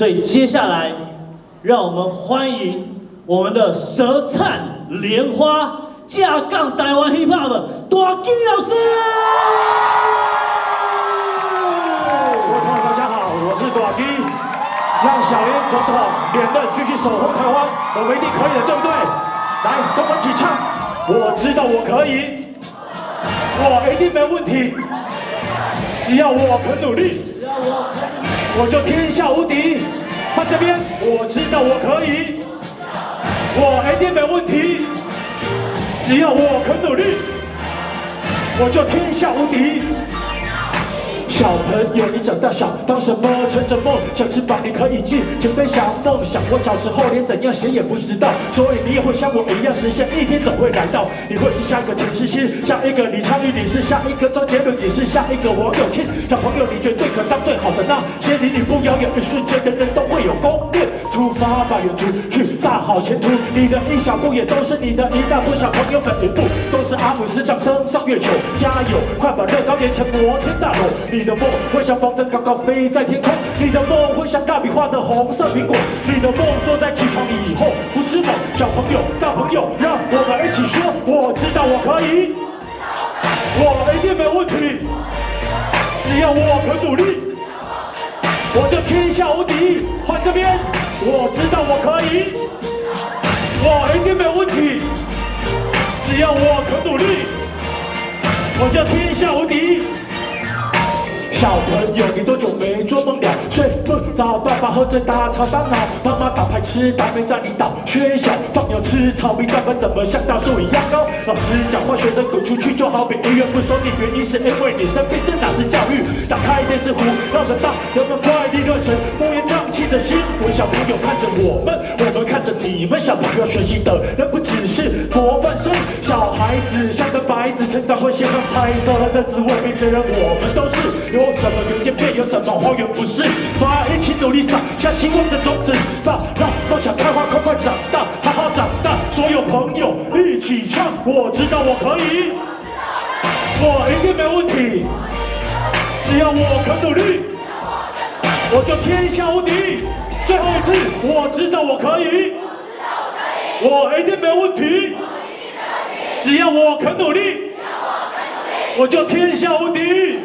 所以接下来，让我们欢迎我们的舌灿莲花架杠台湾 hiphop 的大金老师。各位朋友，大家好，我是大金。让小莲总统连任继续守候台湾，我们一定可以的，对不对？来，跟我一起唱。我知道我可以，我一定没问题。只要我肯努力，只要我肯我就天下无敌。他这边，我知道我可以，我一定没问题。只要我肯努力，我就天下无敌。小朋友，你长大想当什么？乘着梦想翅膀，你可以尽情飞翔。梦想，我小时候连怎样写也不知道，所以你也会像我一样实现，一天总会来到。你会是下一个陈思欣，下一个李昌钰，你是下一个周杰伦，你是下一个王永庆。小朋友，你绝对可当最好的那些离你不遥远，一瞬间人人都会有攻略。出发吧，远足去大好前途。你的一小步也都是你的一大步。小朋友们，一步都是阿姆斯特登上月球。加油，快把乐高连成摩天大楼。你的梦会像风筝高高飞在天空，你的梦会像大笔画的红色苹果，你的梦坐在起床以后不是梦。小朋友、大朋友，让我们一起说，我知道我可以，我一定没问题，只要我肯努力，我就天下无敌。换这边，我知道我可以，我一定没有问题，只要我肯努力，我就天下无敌。小朋友，你多久没做梦了？睡不着，爸爸喝着大吵大闹，妈妈打牌吃大没在领导。学校放牛吃草，米饭怎么像大树一样高？老师讲话，学生滚出去，就好比医院不收你，原因是因为你生病，这哪是教育？打开电视，胡闹的大，人们怪力乱神，小朋友看着我们，我们看着你们。小朋友学习的人不只是模范生，小孩子像个白纸，成长会写上彩色的字，未必的人我们都是有。什么有叶片，有什么花园不是？大家一起努力撒下希望的种子，让让梦想开花，快快长大，好好长大。所有朋友一起唱，我知道我可以，我一定没问题。只要我肯努力，我就天下无敌。最后一次，我知道我可以，我一定没问题。只要我肯努力，我就天下无敌。